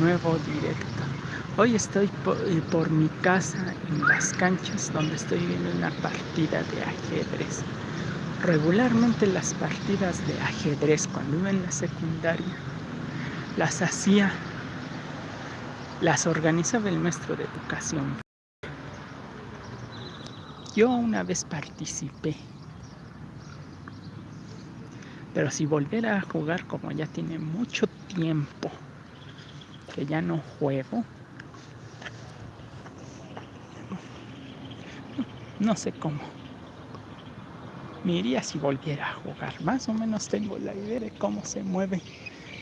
nuevo directo. Hoy estoy eh, por, mi casa en las canchas donde estoy viendo una partida de ajedrez. Regularmente las partidas de ajedrez cuando iba en la secundaria las hacía, las organizaba el maestro de educación. Yo una vez participé pero si volviera a jugar como ya tiene mucho tiempo que ya no juego, no sé cómo. Me iría si volviera a jugar. Más o menos tengo la idea de cómo se mueven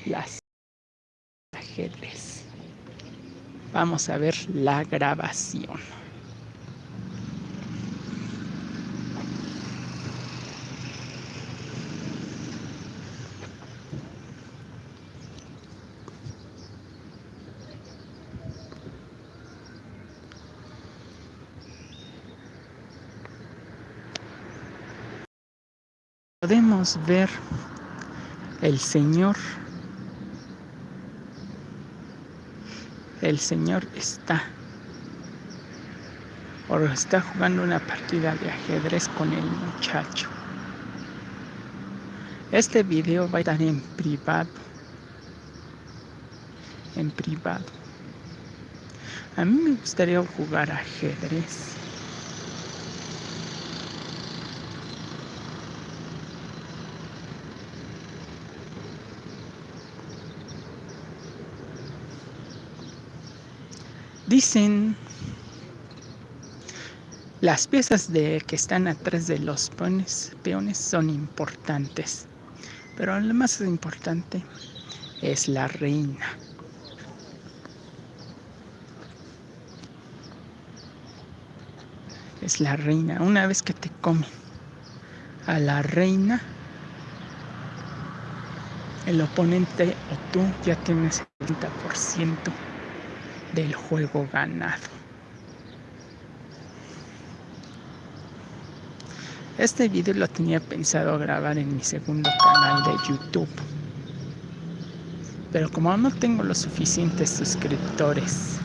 las ajedrez. Vamos a ver la grabación. Podemos ver el Señor. El Señor está o está jugando una partida de ajedrez con el muchacho. Este video va a estar en privado. En privado. A mí me gustaría jugar ajedrez. Dicen las piezas de que están atrás de los peones, son importantes, pero lo más importante es la reina. Es la reina. Una vez que te comen a la reina, el oponente o tú ya tienes el 30% del juego ganado. Este video lo tenía pensado grabar en mi segundo canal de YouTube. Pero como no tengo los suficientes suscriptores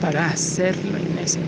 para hacerlo en ese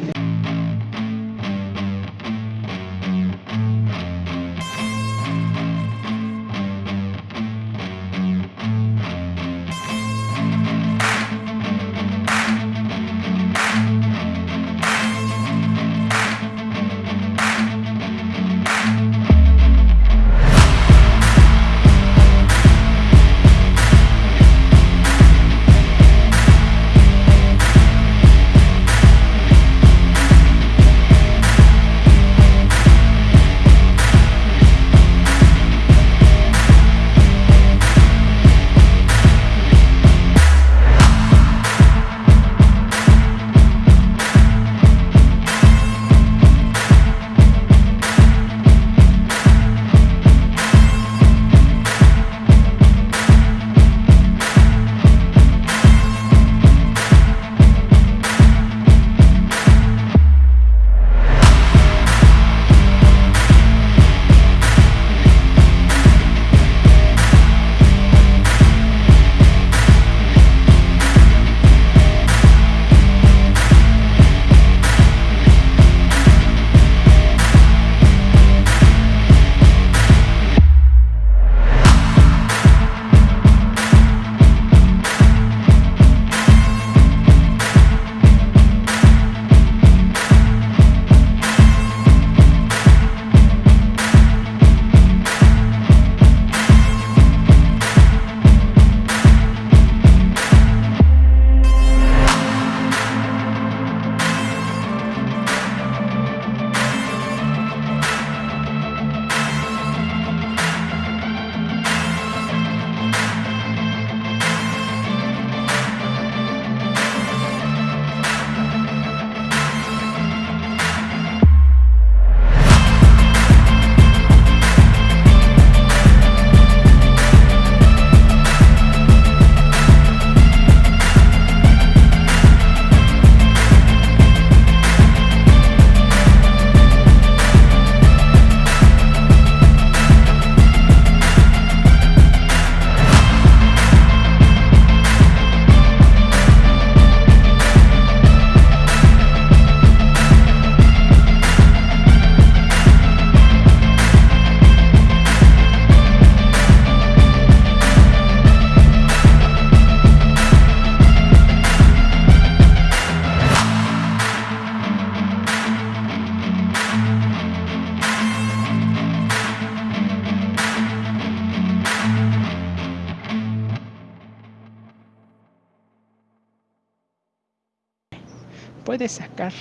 puedes sacar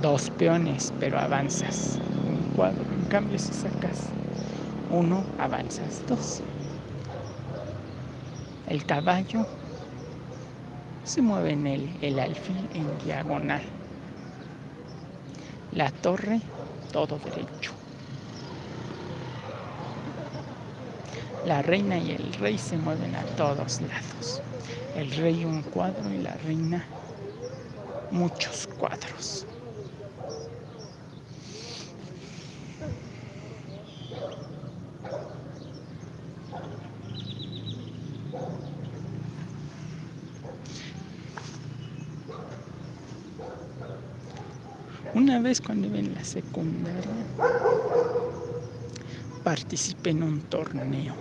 dos peones, pero avanzas un cuadro. En cambio, si sacas uno, avanzas dos. El caballo se mueve en el, el alfil en diagonal. La torre, todo derecho. La reina y el rey se mueven a todos lados. El rey un cuadro y la reina muchos cuadros. Una vez cuando iba en la secundaria, participé en un torneo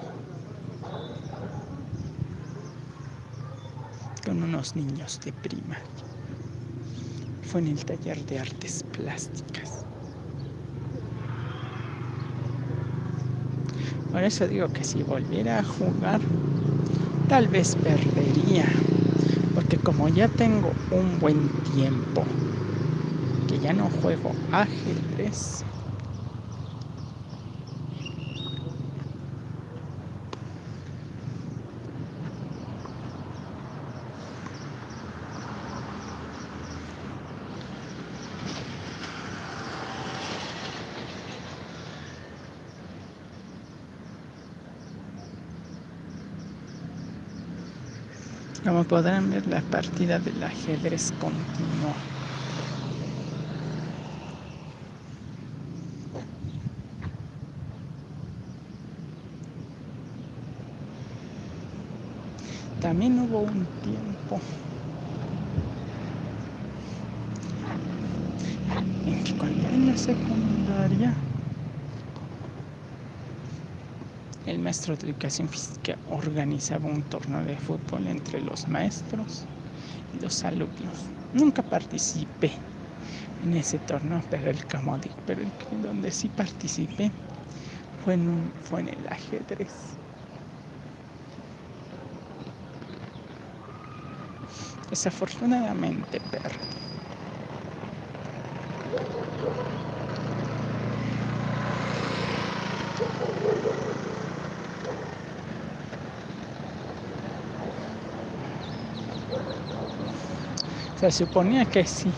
con unos niños de primaria. Fue en el taller de artes plásticas. Por eso digo que si volviera a jugar, tal vez perdería. Porque como ya tengo un buen tiempo que ya no juego ajedrez, Como podrán ver, la partida del ajedrez continuó. También hubo un tiempo en que cuando en la secundaria el maestro de educación física organizaba un torneo de fútbol entre los maestros y los alumnos. Nunca participé en ese torneo, pero el Camodic, pero el donde sí participé fue en, fue en el ajedrez. Desafortunadamente perdí. Se suponía que sí.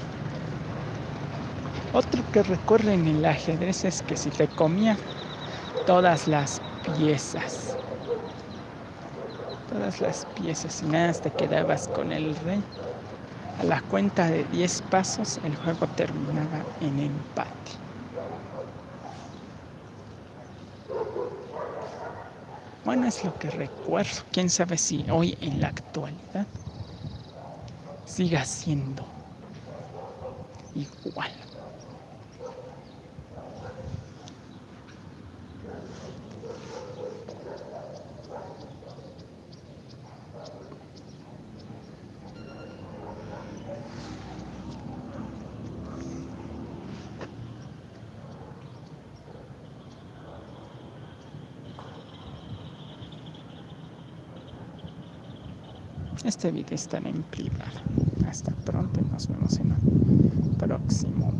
Otro que recuerdo en el ajedrez es que si te comía todas las piezas, todas las piezas y nada te quedabas con el rey, a la cuenta de 10 pasos el juego terminaba en empate. Bueno, es lo que recuerdo. Quién sabe si hoy en la actualidad siga siendo igual. Este video estará en privado. Hasta pronto y nos vemos en un próximo